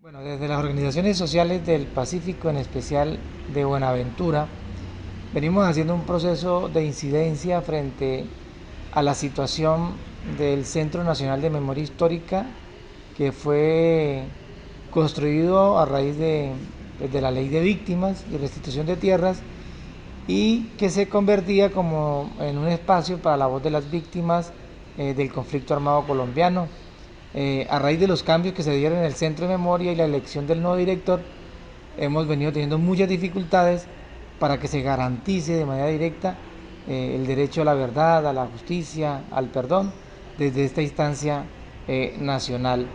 Bueno, desde las organizaciones sociales del Pacífico, en especial de Buenaventura, venimos haciendo un proceso de incidencia frente a la situación del Centro Nacional de Memoria Histórica que fue construido a raíz de, la ley de víctimas y restitución de tierras y que se convertía como en un espacio para la voz de las víctimas eh, del conflicto armado colombiano. Eh, a raíz de los cambios que se dieron en el centro de memoria y la elección del nuevo director, hemos venido teniendo muchas dificultades para que se garantice de manera directa eh, el derecho a la verdad, a la justicia, al perdón, desde esta instancia eh, nacional.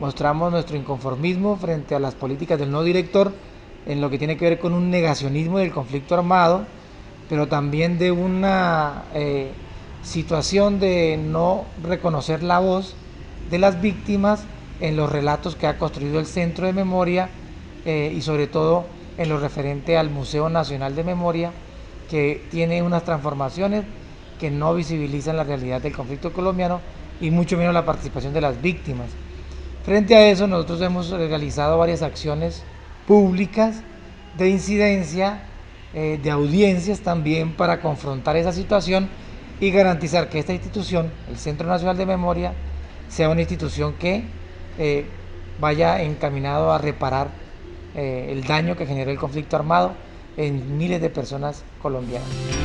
Mostramos nuestro inconformismo frente a las políticas del nuevo director en lo que tiene que ver con un negacionismo del conflicto armado, pero también de una situación de no reconocer la voz de las víctimas en los relatos que ha construido el Centro de Memoria eh, y sobre todo en lo referente al Museo Nacional de Memoria, que tiene unas transformaciones que no visibilizan la realidad del conflicto colombiano y mucho menos la participación de las víctimas. Frente a eso, nosotros hemos realizado varias acciones públicas de incidencia, eh, de audiencias también para confrontar esa situación y garantizar que esta institución, el Centro Nacional de Memoria, sea una institución que eh, vaya encaminado a reparar eh, el daño que generó el conflicto armado en miles de personas colombianas.